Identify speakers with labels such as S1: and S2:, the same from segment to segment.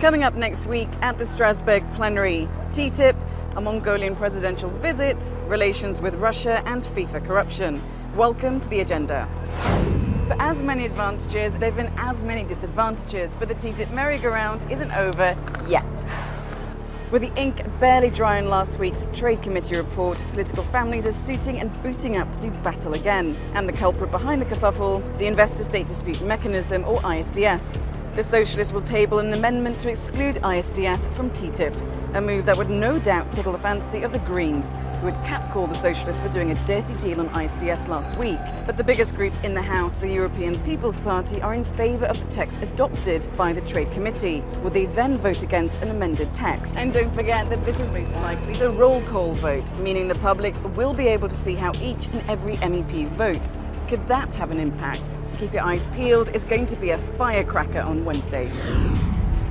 S1: Coming up next week at the Strasbourg plenary, TTIP, a Mongolian presidential visit, relations with Russia and FIFA corruption. Welcome to the agenda. For as many advantages, there have been as many disadvantages, but the TTIP merry-go-round isn't over yet. With the ink barely dry on last week's Trade Committee report, political families are suiting and booting up to do battle again. And the culprit behind the kerfuffle, the Investor State Dispute Mechanism, or ISDS. The Socialists will table an amendment to exclude ISDS from TTIP, a move that would no doubt tickle the fancy of the Greens, who had catcalled the Socialists for doing a dirty deal on ISDS last week. But the biggest group in the House, the European People's Party, are in favour of the text adopted by the Trade Committee. Would they then vote against an amended text? And don't forget that this is most likely the roll call vote, meaning the public will be able to see how each and every MEP votes. Could that have an impact? Keep your eyes peeled, it's going to be a firecracker on Wednesday.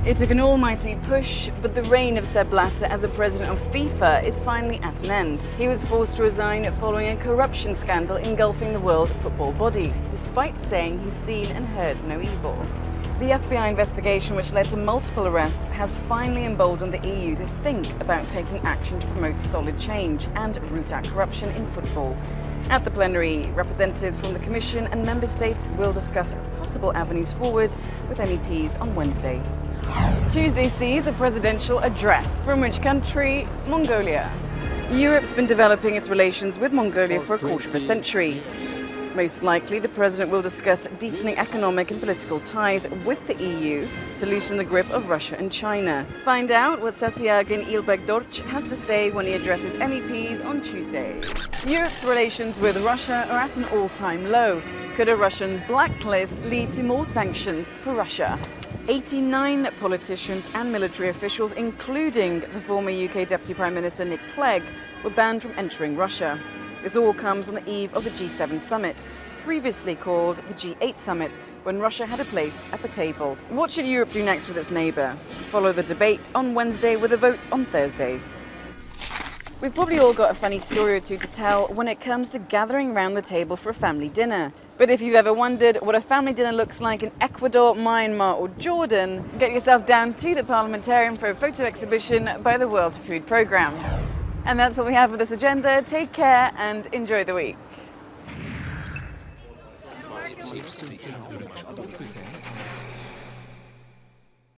S1: It took an almighty push, but the reign of Sepp Blatter as a president of FIFA is finally at an end. He was forced to resign following a corruption scandal engulfing the world football body, despite saying he's seen and heard no evil. The FBI investigation, which led to multiple arrests, has finally emboldened the EU to think about taking action to promote solid change and root out corruption in football. At the plenary, representatives from the Commission and Member States will discuss possible avenues forward with MEPs on Wednesday. Tuesday sees a presidential address. From which country? Mongolia. Europe's been developing its relations with Mongolia for a quarter of a century. Most likely, the president will discuss deepening economic and political ties with the EU to loosen the grip of Russia and China. Find out what Tsakhiagiin Elbegdorj has to say when he addresses MEPs on Tuesday. Europe's relations with Russia are at an all-time low. Could a Russian blacklist lead to more sanctions for Russia? 89 politicians and military officials, including the former UK Deputy Prime Minister Nick Clegg, were banned from entering Russia. This all comes on the eve of the G7 summit, previously called the G8 summit, when Russia had a place at the table. What should Europe do next with its neighbour? Follow the debate on Wednesday with a vote on Thursday. We've probably all got a funny story or two to tell when it comes to gathering round the table for a family dinner. But if you've ever wondered what a family dinner looks like in Ecuador, Myanmar or Jordan, get yourself down to the Parliamentarium for a photo exhibition by the World Food Programme. And that's all we have for this agenda. Take care and enjoy the week.